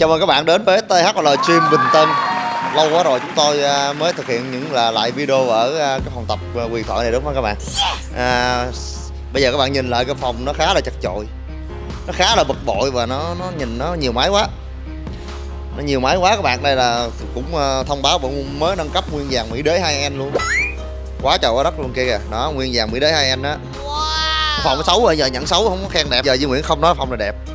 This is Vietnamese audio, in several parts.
Chào mừng các bạn đến với THL Gym Bình Tân. Lâu quá rồi chúng tôi à, mới thực hiện những là lại video ở à, cái phòng tập à, quyền thoại này đúng không các bạn? À, Bây giờ các bạn nhìn lại cái phòng nó khá là chật chội. Nó khá là bực bội và nó nó nhìn nó nhiều máy quá. Nó nhiều máy quá các bạn. Đây là cũng thông báo bọn mới nâng cấp nguyên dàn Mỹ Đế 2N luôn. Quá trời quá đất luôn kia kìa. Đó nguyên dàn Mỹ Đế 2N đó Phòng xấu rồi giờ nhận xấu không có khen đẹp. Giờ Duy Nguyễn không nói phòng này đẹp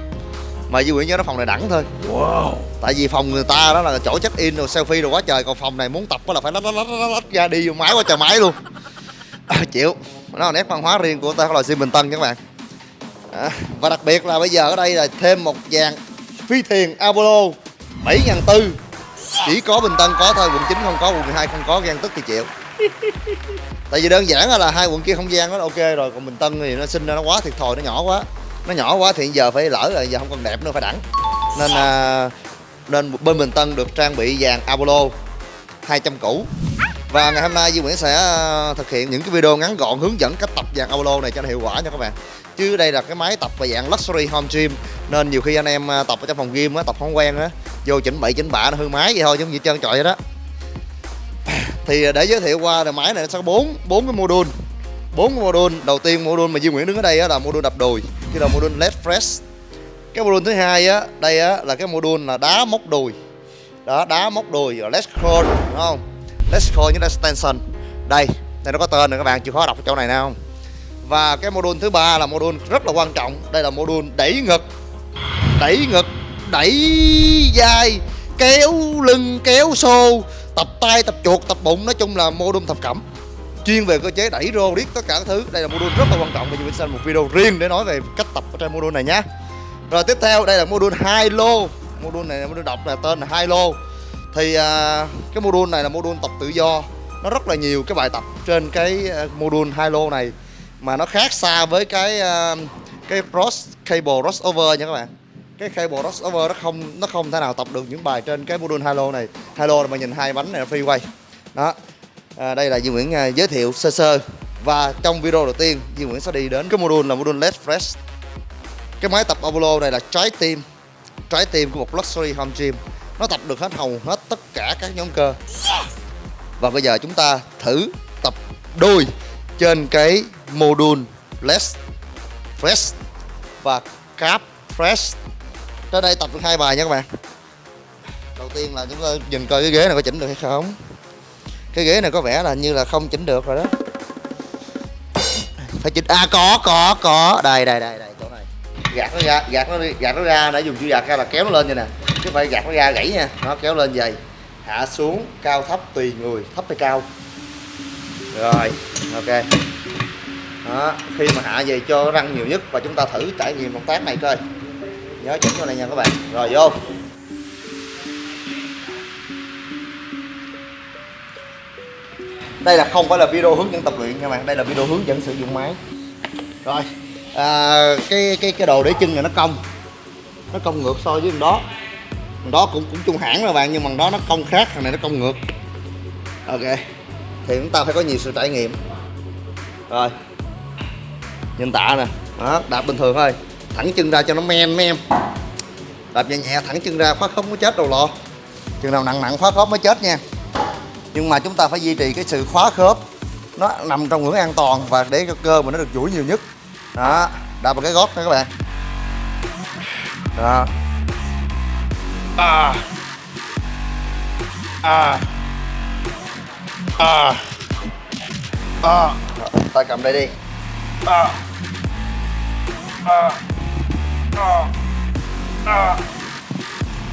mà Duy Nguyễn nhớ nó phòng này đẳng thôi. Wow. tại vì phòng người ta đó là chỗ check in rồi selfie rồi quá trời còn phòng này muốn tập là phải lách lách lách lách ra đi máy quá trời máy luôn. À, chịu. Nó là nét văn hóa riêng của ta là sim bình tân các bạn. À, và đặc biệt là bây giờ ở đây là thêm một dàn phi thuyền apollo bảy ngàn tư. Chỉ có bình tân có thôi quận 9 không có quận 12 không có gan tức thì chịu. Tại vì đơn giản là hai quận kia không gian nó ok rồi còn bình tân thì nó sinh ra nó quá thiệt thòi nó nhỏ quá nó nhỏ quá thì giờ phải lỡ rồi giờ không còn đẹp nữa phải đẳng. Nên à, nên bên Bình Tân được trang bị dàn Apollo 200 cũ và ngày hôm nay Duy Nguyễn sẽ à, thực hiện những cái video ngắn gọn hướng dẫn cách tập dàn Apollo này cho nó hiệu quả nha các bạn. Chứ đây là cái máy tập và dạng luxury home gym nên nhiều khi anh em à, tập ở trong phòng gym á tập không quen á vô chỉnh bậy chỉnh bạ nó hư máy vậy thôi chứ không gì trơn trọi vậy đó. Thì để giới thiệu qua là máy này nó sẽ có bốn bốn cái module. Bốn module. Đầu tiên module mà Duy Nguyễn đứng ở đây á là module đập đùi kia là module led fresh. Cái module thứ hai á, đây á là cái module là đá móc đùi đó, đá móc đùi rồi led crawl đúng không? Led crawl như là extension đây đây nó có tên rồi các bạn chịu khó đọc chỗ này nào. Không và cái module thứ ba là module rất là quan trọng. Đây là module đẩy ngực. Đẩy ngực, đẩy vai, kéo lưng, kéo xô, tập tay, tập chuột, tập bụng. Nói chung là module thập cẩm chuyên về cơ chế đẩy rô riết tất cả các thứ. Đây là module rất là quan trọng và mình sẽ một video riêng để nói về cách tập ở trên module này nhé rồi tiếp theo đây là module hai lô. Module này module đọc là tên là hai lô. Thì à, cái module này là module tập tự do. Nó rất là nhiều cái bài tập trên cái à, module hai lô này mà nó khác xa với cái à, cái cross cable crossover nha các bạn. Cái cable crossover nó không nó không thể nào tập được những bài trên cái module hai lô này. Hai lô là mà nhìn hai bánh này là freeway đó à, đây là Duy Nguyễn à, giới thiệu sơ sơ. Và trong video đầu tiên Duy Nguyễn sẽ đi đến cái module là module LED Fresh. Cái máy tập Apollo này là trái tim trái tim của một luxury home gym. Nó tập được hết hầu hết tất cả các nhóm cơ. Và bây giờ chúng ta thử tập đôi trên cái module less fresh và cap fresh. Trên đây tập được hai bài nha các bạn. Đầu tiên là chúng ta nhìn coi cái ghế này có chỉnh được hay không cái ghế này có vẻ là như là không chỉnh được rồi đó. Phải chỉnh à có có có. Đây đây đây đây, chỗ này. Gạt nó ra, gạt nó đi, gạt nó ra để dùng chữ gạt ra là kéo nó lên như nè. Chứ phải gạt nó ra gãy nha. Nó kéo lên vậy. Hạ xuống, cao thấp tùy người, thấp hay cao. Rồi, ok. Đó, khi mà hạ về cho răng nhiều nhất và chúng ta thử trải nghiệm động tác này coi. Nhớ chỉnh chỗ này nha các bạn. Rồi, vô. Đây là không phải là video hướng dẫn tập luyện nha bạn. Đây là video hướng dẫn sử dụng máy. Rồi à, cái cái cái đồ để chân này nó cong. Nó cong ngược so với thằng đó. Thằng đó cũng cũng chung hãng mà bạn nhưng mà đó nó cong khác thằng này nó cong ngược. Ok thì chúng ta phải có nhiều sự trải nghiệm. Rồi nhìn tạ nè. Đó đạp bình thường thôi. Thẳng chân ra cho nó men mấy em đạp nhẹ nhẹ thẳng chân ra khóa khớp mới chết đầu lò chừng nào nặng nặng khóa khớp mới chết nha nhưng mà chúng ta phải duy trì cái sự khóa khớp. Nó nằm trong ngưỡng an toàn và để cho cơ mà nó được duỗi nhiều nhất. Đó đạp vào cái gót nha các bạn. Đó. À. À. À. À. Tay cầm đây đi. À. À. À. À.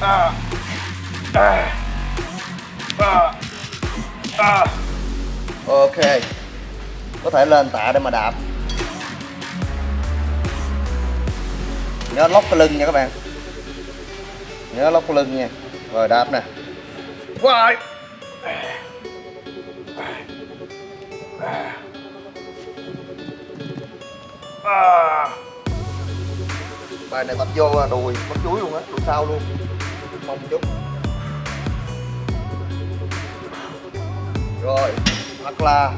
À. À. À à. ok. Có thể lên tạ để mà đạp. Nhớ lóc cái lưng nha các bạn. Nhớ lóc cái lưng nha. Rồi đạp nè. Rồi à. bài này tập vô đùi. Mất chuối luôn á đùi sau luôn. Mong chút rồi hoặc là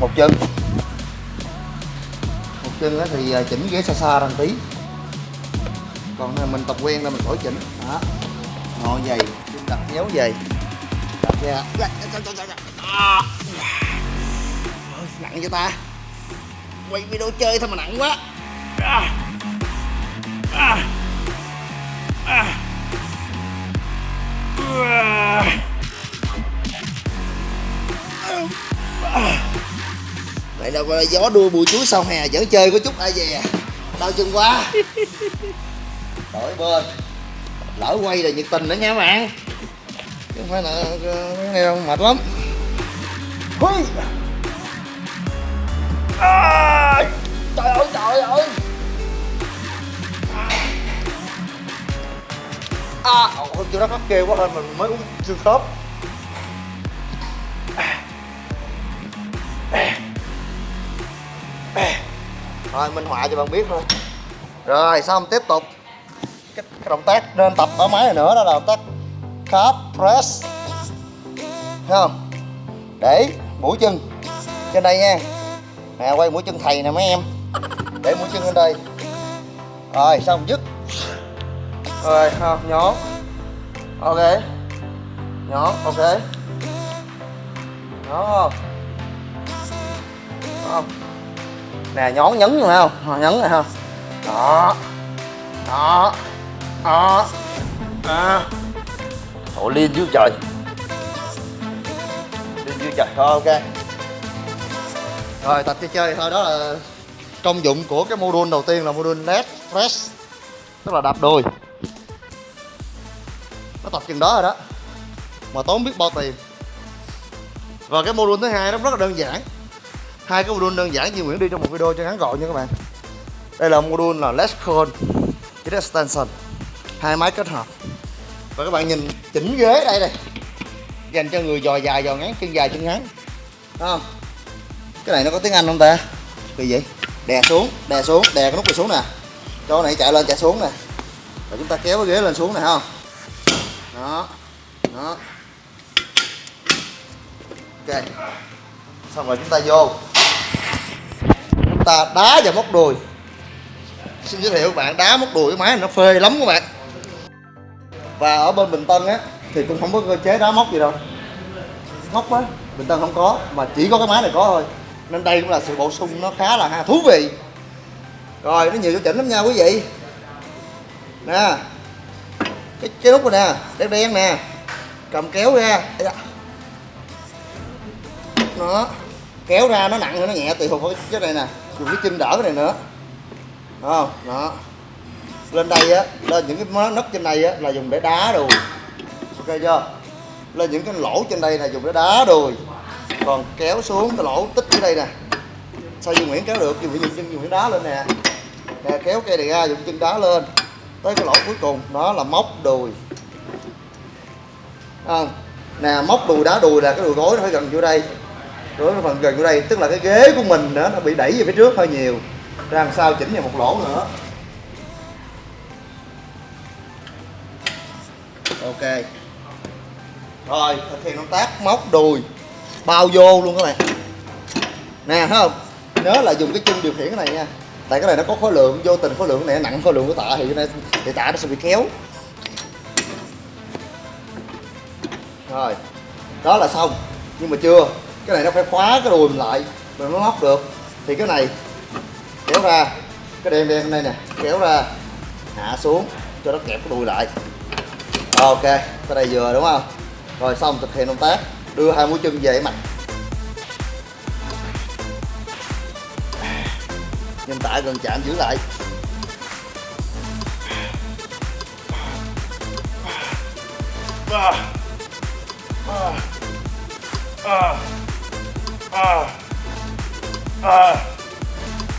một chân. Một chân thì à, chỉnh ghế xa xa ra tí. Còn mình tập quen là mình khỏi chỉnh. Đó. Ngồi dày, đặt nhéo dày. Đặt ra. Dạ, dạ, dạ, nặng cho ta? Quay video chơi thôi mà nặng quá. À. À. vậy có gió đua bụi chuối sau hè vẫn chơi có chút ai về đau chân quá. Đổi bên. Lỡ quay là nhiệt tình nữa nha bạn. Chứ không phải là ờ, cái này đâu mệt lắm. Hui. À, trời ơi trời ơi! À ôi chưa đó khóc kêu quá hơn mình mới uống xương khớp. Rồi minh họa cho bạn biết thôi. Rồi xong tiếp tục? Cái, cái động tác nên tập ở máy này nữa đó là động tác calf press. Thấy không? Để mũi chân trên đây nha. Nè quay mũi chân thầy nè mấy em. Để mũi chân lên đây. Rồi xong dứt? Rồi không nhón. Ok. Nhón ok. Nhón không? Không? Nè, nhón nhấn rồi không ờ, nhấn rồi không đó. Đó. Đó. À. Ủa liên dưới trời. Liên dưới trời thôi, ok. Rồi, tập chơi chơi. Thôi, đó là công dụng của cái module đầu tiên là module leg press. Tức là đạp đùi Nó tập chừng đó rồi đó. Mà tốn biết bao tiền. Và cái module thứ hai nó rất là đơn giản hai cái module đơn giản như Nguyễn đi trong một video cho ngắn gọn nha các bạn. Đây là module là Let's Call với extension hai máy kết hợp. Và các bạn nhìn chỉnh ghế đây này dành cho người dò dài, dò ngắn, chân dài, chân ngắn. Đúng không? Cái này nó có tiếng anh không ta? Kỳ vậy. Đè xuống đè xuống, đè cái nút này xuống nè. Cho này chạy lên, chạy xuống nè. Và chúng ta kéo cái ghế lên xuống nè không? Đó đó. Ok. Xong rồi chúng ta vô chúng ta đá vào móc đùi. Xin giới thiệu các bạn đá móc đùi cái máy này nó phê lắm các bạn. Và ở bên Bình Tân á thì cũng không có cơ chế đá móc gì đâu. Móc á Bình Tân không có mà chỉ có cái máy này có thôi. Nên đây cũng là sự bổ sung nó khá là ha thú vị. Rồi nó nhiều chỗ chỉnh lắm nha quý vị. Nè cái, cái nút này nè đen đen nè cầm kéo ra. Nó kéo ra nó nặng hay nó nhẹ tùy thuộc vào cái này nè dùng cái chân đỡ cái này nữa. Đúng không đó. Lên đây á, lên những cái nấc trên đây á, là dùng để đá đùi. Ok chưa? Lên những cái lỗ trên đây là dùng để đá đùi. Còn kéo xuống cái lỗ tích ở đây nè. Sao Dương Nguyễn kéo được? Dùng phải dùng chân Dương đá lên nè. Nè, kéo cây này ra dùng chân đá lên. Tới cái lỗ cuối cùng, đó là móc đùi. Không nè, móc đùi, đá đùi là cái đùi gối nó phải gần vô đây đối với phần gần chỗ đây, tức là cái ghế của mình đó nó bị đẩy về phía trước hơi nhiều. Ra làm sao chỉnh vào một lỗ nữa. Ok. Rồi, thực hiện động tác móc đùi. Bao vô luôn các bạn. Nè, thấy không? Nhớ là dùng cái chân điều khiển cái này nha. Tại cái này nó có khối lượng, vô tình khối lượng này, nặng khối lượng của tạ thì cái này, thì tạ nó sẽ bị kéo rồi, đó là xong. Nhưng mà chưa cái này nó phải khóa cái đùi mình lại rồi nó móc được. Thì cái này, kéo ra. Cái đen đen đây nè, kéo ra, hạ xuống, cho nó kẹp cái đùi lại. Ok tới đây vừa đúng không? Rồi xong, thực hiện động tác. Đưa hai mũi chân về mặt. Nhân tả gần chạm giữ lại. À. À. À. À. À.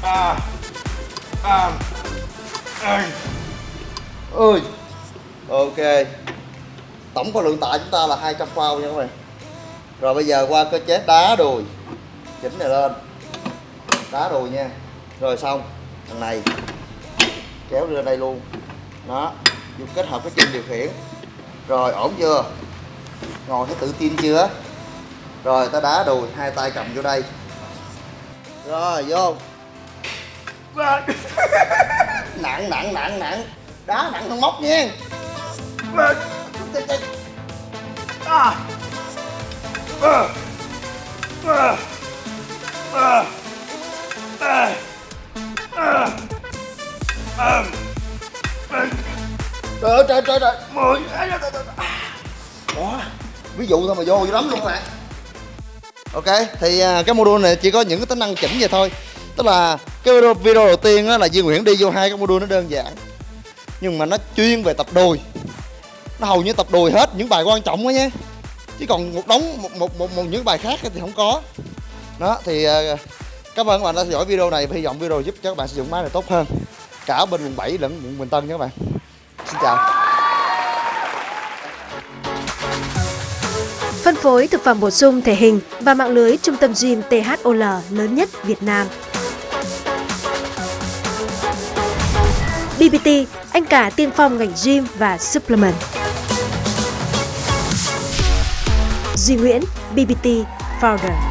À. À. À. ơi ok tổng khối lượng tạ chúng ta là 200 pound nha các bạn rồi bây giờ qua cơ chế đá đùi chỉnh này lên đá đùi nha rồi xong thằng này kéo lên đây luôn đó dùng kết hợp cái chân điều khiển rồi, ổn chưa ngồi thấy tự tin chưa rồi ta đá đùi hai tay cầm vô đây rồi vô nặng nặng nặng nặng đá nặng hơn móc nha à. À. À. À. À. À. À. Trời ơi, trời trời trời mười Đó Ví dụ thôi mà vô dữ lắm luôn các bạn Ok, thì à, cái module này chỉ có những cái tính năng chỉnh vậy thôi. Tức là cái video, video đầu tiên là Duy Nguyễn đi vô hai cái module nó đơn giản Nhưng mà nó chuyên về tập đùi. Nó hầu như tập đùi hết những bài quan trọng đó nhé. Chứ còn một đống, một, một, một, một những bài khác thì không có. Đó, thì uh, cảm ơn các bạn đã theo dõi video này Hy vọng video giúp cho các bạn sử dụng máy này tốt hơn. Cả bên quận 7 lẫn quận Bình Tân nha các bạn. Xin chào. Phối thực phẩm bổ sung thể hình và mạng lưới trung tâm gym THOL lớn nhất Việt Nam. BBT, anh cả tiên phong ngành gym và supplement. Duy Nguyễn, BBT Founder.